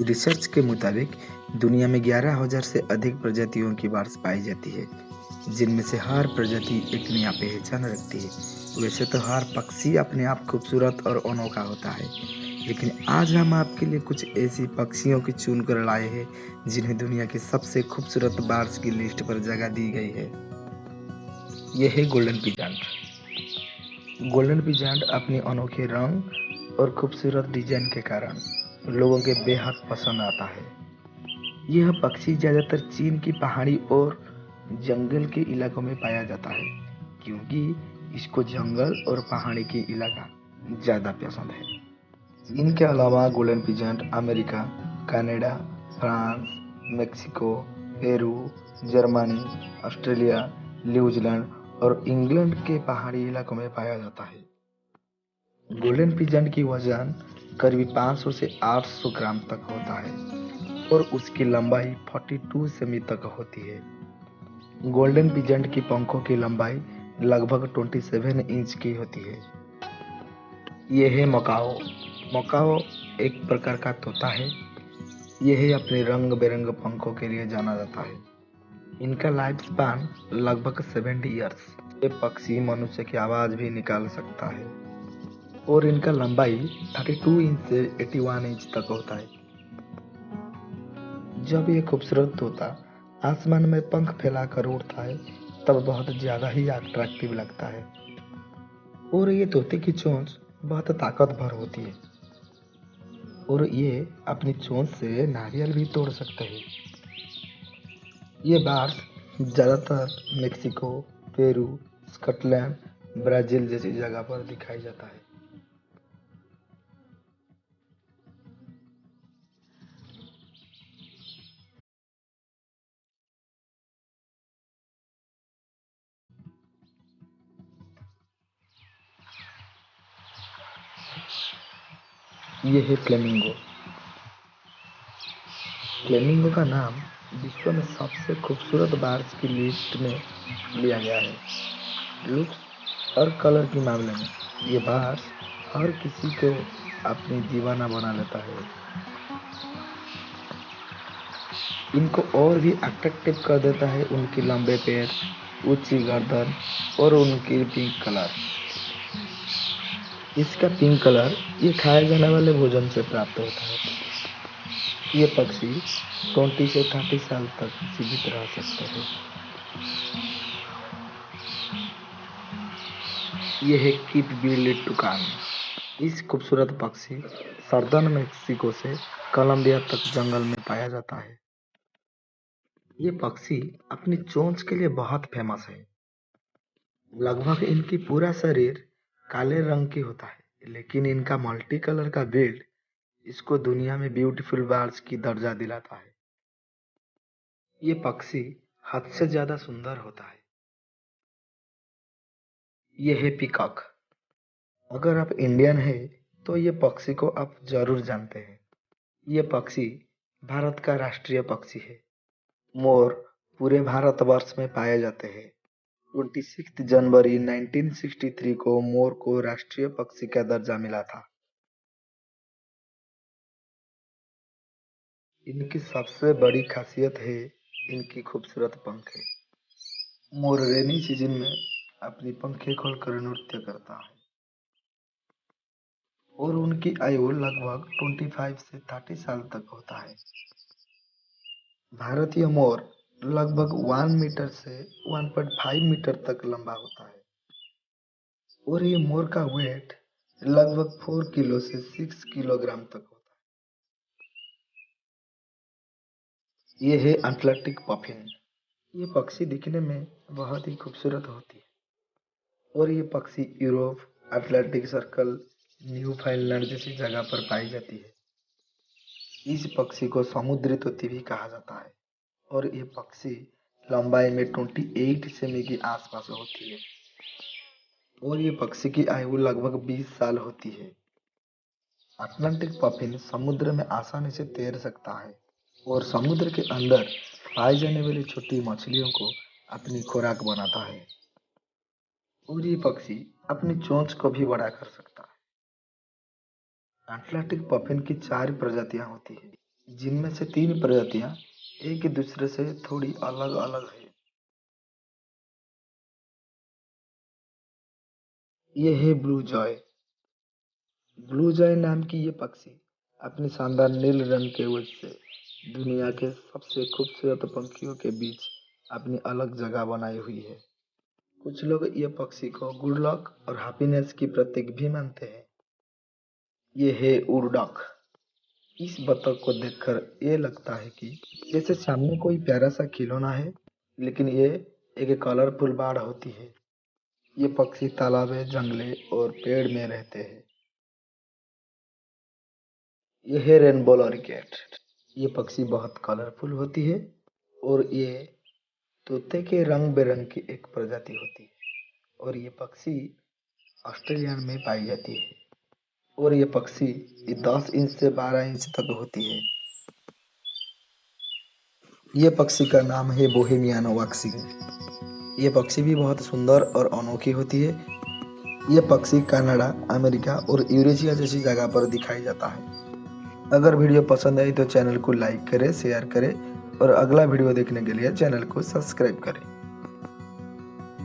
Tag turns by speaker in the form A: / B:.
A: Research के मुताबिक, दुनिया में ग्यारह हज़ार से अधिक प्रजातियों की बार्स पाई जाती है, जिनमें से हर प्रजाति एक नया पहचान रखती है। वैसे तो हर पक्षी अपने आप खूबसूरत और अनोखा होता है, लेकिन आज हम आपके लिए कुछ ऐसी पक्षियों की चुन कर लाए हैं, जिन्हें दुनिया की सबसे खूबसूरत बार्स की लिस्ट पर जगह दी गई है। यह है गोल्डन पिजांट। गोल्डन पिजांट अपने अनोखे रंग और खूबसूरत डिज़ाइन के कारण लोगों के बेहद पसंद आता है। यह पक्षी ज़्यादातर चीन की पहाड़ी और जंगल के इलाकों में पाया जाता है क्योंकि इसको जंगल और पहाड़ी के इलाका ज़्यादा पसंद है। इनके अलावा golden pheasant America Canada, France Mexico Peru Germany Australia New Zealand और इंग्लैंड के पहाड़ी इलाकों में पाया जाता है। गोल्डन पिजेंट की वज़न करीब 500 से 800 ग्राम तक होता है और उसकी लंबाई 42 सेमी तक होती है। गोल्डन पिजेंट की पंखों की लंबाई लगभग 27 इंच की होती है। यह है मकाओ। मकाओ एक प्रकार का तोता है। यह अपने रंग बिरंग पंखों के लिए जाना जाता है। इनका लाइफ स्पान लगभग 70 ईयर्स ये पक्षी मनुष्य की आवाज़ भी निकाल सकता है। और इनका लंबाई 32 इंच से 81 इंच तक होता है। जब ये खूबसूरत तोता आसमान में पंख फैलाकर उड़ता है, तब बहुत ज़्यादा ही अट्रैक्टिव लगता है। और ये तोते की चोंच बहुत ताकतवर होती है। और ये अपनी चोंच से नारियल भी तोड़ सकते हैं। ये बार्स ज़्यादातर मेक्सिको, पेरू, स्कॉटलैंड, ब्राज़ील जैसी जगह पर दिखाई जाता है। ये है फ्लेमिंगो। फ्लेमिंगो का नाम विश्व में सबसे खूबसूरत बार्स की लिस्ट में लिया गया है। लुक और कलर के मामले में ये बार्स हर किसी को अपनी दीवाना बना लेता है। इनको और भी अट्रैक्टिव कर देता है उनके लंबे पैर, ऊँची गर्दन और उनकी पिंक कलर इसका पिंक कलर, ये खाए जाने वाले भोजन से प्राप्त होता है। ये पक्षी 20 से 30 साल तक जीवित रह सकते हैं। ये है कीप बिल्ली टुकान। इस खूबसूरत पक्षी सर्दन, मेक्सिको से कोलंबिया तक जंगल में पाया जाता है। ये पक्षी अपनी चोंच के लिए बहुत फ़ेमस है। लगभग इनकी पूरा शरीर काले रंग की होता है, लेकिन इनका मल्टी कलर का बिल्ड इसको दुनिया में ब्यूटीफुल बर्ड्स की दर्जा दिलाता है। ये पक्षी हद से ज़्यादा सुंदर होता है। ये है पिकॉक। अगर आप इंडियन है तो ये पक्षी को आप ज़रूर जानते हैं। ये पक्षी भारत का राष्ट्रीय पक्षी है। मोर पूरे भारतवर्ष में पाए जाते हैं। 26 जनवरी 1963 को मोर को राष्ट्रीय पक्षी का दर्जा मिला था। इनकी सबसे बड़ी खासियत है, इनकी खूबसूरत पंखें मोर रेनी सीज़न में अपनी पंखें खोलकर नृत्य करता है। और उनकी आयु लगभग 25 से 30 साल तक होता है। भारतीय मोर लगभग वन मीटर से 1.5 मीटर तक लंबा होता है। और ये मोर का वेट लगभग फोर किलो से सिक्स किलोग्राम तक होता है। ये है अटलांटिक पफिन ये पक्षी दिखने में बहुत ही खूबसूरत होती है। और ये पक्षी Europe Atlantic circle new Finland जैसी जगह पर पाई जाती है। इस पक्षी को समुद्री तोती भी कहा जाता है। और ये पक्षी लंबाई में 28 सेमी के आसपास होती है। और ये पक्षी की आयु लगभग 20 साल होती है। अटलांटिक पफिन समुद्र में आसानी से तैर सकता है और समुद्र के अंदर पाई जाने वाली छोटी मछलियों को अपनी खुराक बनाता है। और ये पक्षी अपनी चोंच को भी बड़ा कर सकता है। अटलांटिक पफिन की चार प्रजातियाँ होती है, जिनमें से तीन प्रजातियाँ एक दूसरे से थोड़ी अलग अलग है। ये है ब्लू जॉय ब्लू जॉय नाम की ये पक्षी अपने शानदार नील रंग के वजह से दुनिया के सबसे खूबसूरत पंखियों के बीच अपनी अलग जगह बनाई हुई है। कुछ लोग ये पक्षी को गुड लक और हैप्पीनेस की प्रतीक भी मानते हैं। ये है उड़डक इस बतख को देखकर ये लगता है कि जैसे सामने कोई प्यारा सा खिलौना है, लेकिन ये एक कलरफुल बाढ़ होती है। ये पक्षी तालाबे जंगले और पेड़ में रहते हैं। ये है रेनबो लॉरिकेट ये पक्षी बहुत कलरफुल होती है और ये तोते के रंग बिरंग की एक प्रजाति होती है और ये पक्षी ऑस्ट्रेलिया में पाई जाती है। और ये पक्षी ये दस इंच से बारह इंच तक होती है। ये पक्षी का नाम है बोहेमियानो वाक्सी ये पक्षी भी बहुत सुंदर और अनोखी होती है। ये पक्षी कनाडा, अमेरिका और यूरेशिया जैसी जगह पर दिखाई जाता है। अगर वीडियो पसंद आई तो चैनल को लाइक करें, शेयर करें और अगला वीडियो देखने के लिए चैनल को सब्सक्राइब करें।